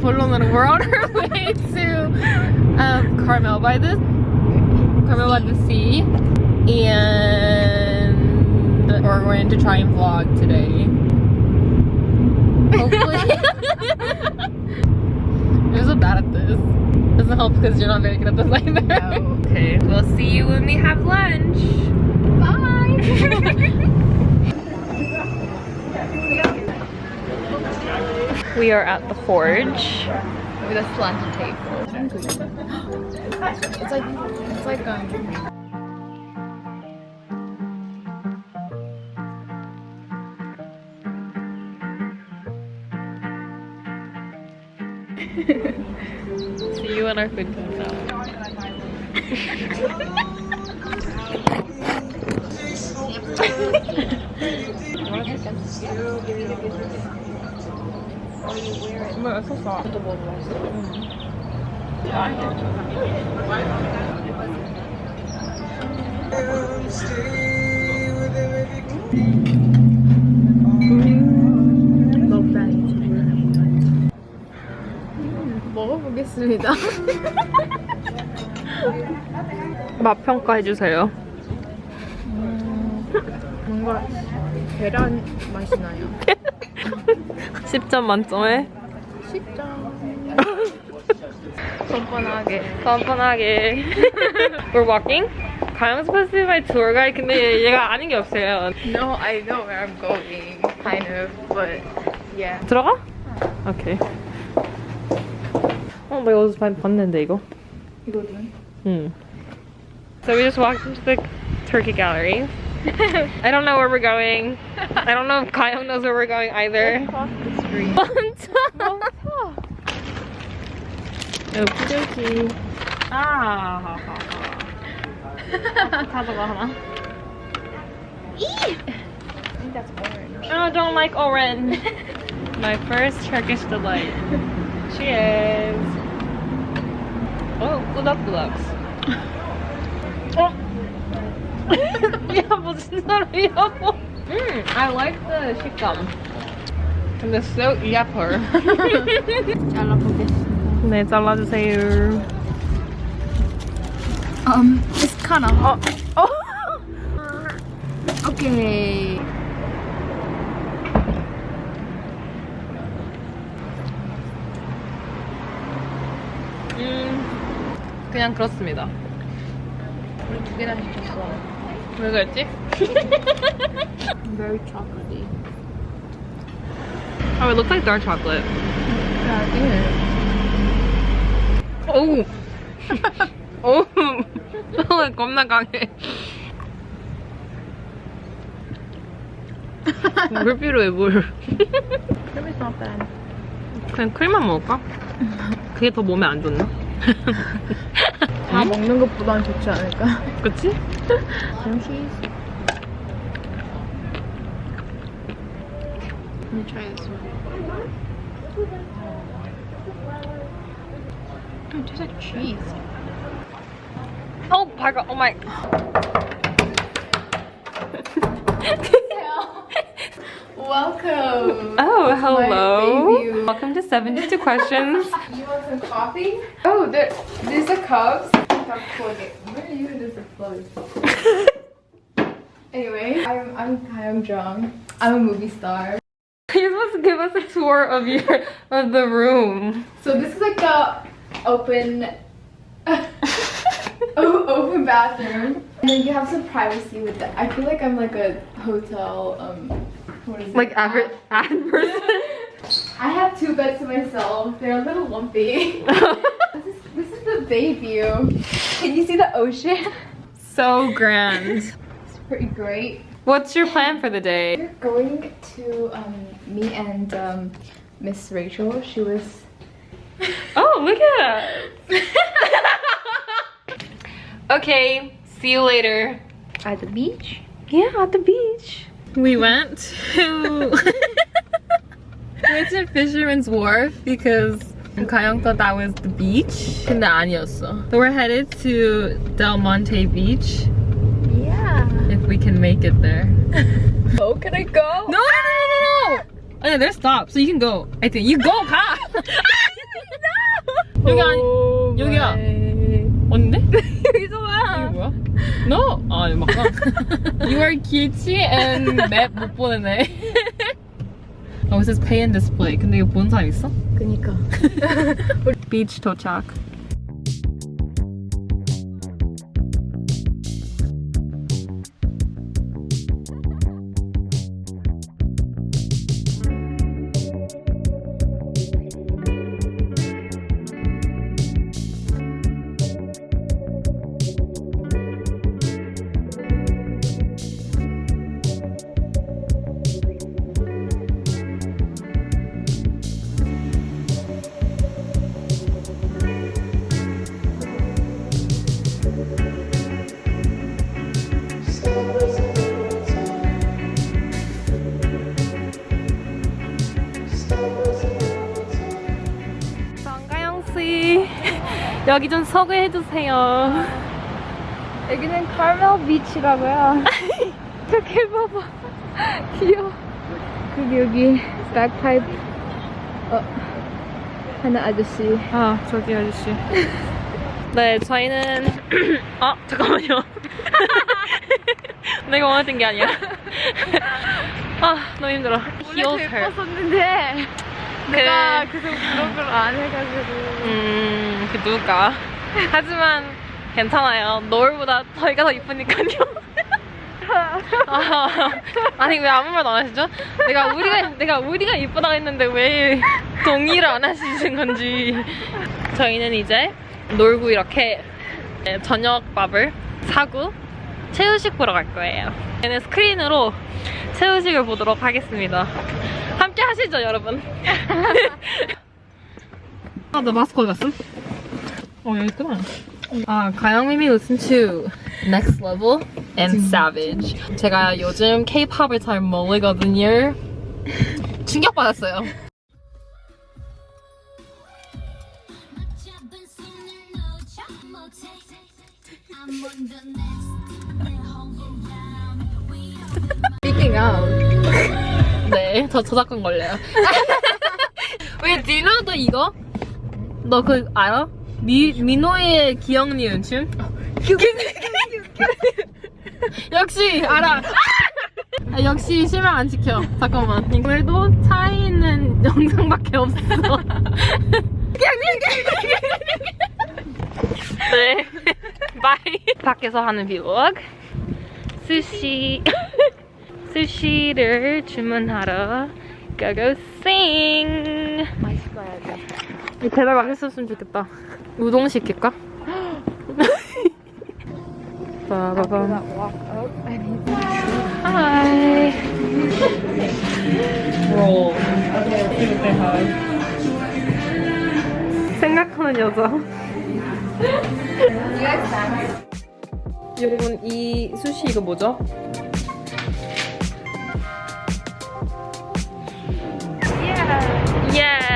Pueblo and we're on our way to um, Carmel by the Carmel by the sea. And we're going to try and vlog today. Hopefully. I'm so bad at this. Doesn't help because you're not very good at this either. No. okay. We'll see you when we have lunch. Bye. We are at the forge. With a slanted table. It's like it's like um. See you when our food comes out. 뭐야, 소스 또 먹어봤어. 먹어보겠습니다. 맛 평가해주세요. 뭔가 계란 맛이 나요. 10점 만점에 10점. 뻔뻔하게 뻔뻔하게 We're walking? 가영 supposed to be my tour guide 근데 얘가 아는 게 없어요 No, I know where I'm going, kind of, but yeah. 들어가? 오케이 어, 나 이거 많이 봤는데 이거 이거는 음. So we just walked into the turkey gallery I don't know where we're going. I don't know if Kyle knows where we're going either. Across the street. On top. On top. Okie dokie. Ah. Tagalama. I think that's orange. Oh, don't like orange. My first Turkish delight. Cheers. Oh, good luck, good luck. 무슨 소리야, 뭐. 음, I like the 식감. 근데 so 예뻐. 잘라보겠습니다. 네, 잘라주세요. Um, it's kind of 어, 어. okay. 음, 그냥 그렇습니다. 우리 두 개나 시켰어. 왜 그랬지? Very chocolatey. Oh, it looks like dark chocolate. Yeah, it 오우. 오우. 처음에 겁나 강해. 물 필요해, 물. is. Cream is not bad. 그냥 크림만 먹을까? 그게 더 몸에 안 좋나? 다 먹는 것보단 좋지 않을까? 그치? Cream cheese. Let me try this one. Oh, it tastes like cheese. 어, 밝아. 오 마이. Welcome. Oh, hello. debut. Welcome to 72 Questions. You want some coffee? Oh, there, there's a cups. Where are you? There's a plug. anyway, I'm I'm Jung. I'm a movie star. You're supposed to give us a tour of your of the room. So this is like the open open bathroom. And then you have some privacy with that. I feel like I'm like a hotel um what is it? Like average ad person. I have two beds to myself. They're a little lumpy. this is this is the bay view. Can you see the ocean? so grand. It's pretty great. What's your plan for the day? We're going to um me and um Miss Rachel. She was Oh, look at us. okay, see you later. at the beach. Yeah, at the beach. We went to we went to Fisherman's Wharf because Kayong thought that was the beach. 근데 아니었어. So we're headed to Del Monte Beach if we can make it there. Oh, can I go? No, no, no, no, no. 아니, there's stop, so you can go. I think you go 가. 여기 아니 Oh 여기야. my. 어딘데? 여기서 봐. 이거 뭐야? No. 아, 이거 맞다. you are cutie and map 못 보내네. Oh, it says pay and display. 근데 이거 본 사람 있어? 그니까. Beach 도착. 여기 좀 소개해 주세요. 여기는 카멜 비치라고요. 저기 봐봐. 귀여워. 그리고 여기 백파이프. 어. 하나 아저씨. 아, 저기 아저씨. 네, 저희는 아, 잠깐만요. 내가 원했던 게 아니야. 아, 너무 힘들어. 원래 더 예뻤었는데 내가 계속 그런 걸 안 해가지고. 음, 그 누가. 하지만 괜찮아요. 노을보다 저희가 더 이쁘니까요. 아, 아니 왜 아무 말도 안 하시죠? 내가 우리가 내가 우리가 이쁘다고 했는데 왜 동의를 안 하시는 건지. 저희는 이제 놀고 이렇게 저녁밥을 사고 채우식 보러 갈 거예요. 얘는 스크린으로 채우식을 보도록 하겠습니다. 함께 하시죠, 여러분. 아, 나 마스크 어디 갔음? 어, 여기 있구나. 아, 가영미미 listen to Next Level and Savage. 제가 요즘 K-팝을 잘 모르거든요. 충격받았어요. Speaking of. 네, 저 저작권 걸려요. 왜 디너도 이거? 너 그 알아? 미 미노의 기억 니은 춤? 역시 알아. 아, 역시 실명 안 지켜. 잠깐만. 오늘도 차에 있는 영상밖에 없어. 네. 바이. 밖에서 하는 비록. 스시. 스시를 주문하러 고고 싱. 맛있어야 돼. 제발 맛있었으면 좋겠다. 우동 시킬까? 빠바밤. 하이. 로. 생각하는 여자. 여러분 이 수시 이거 뭐죠? Yeah.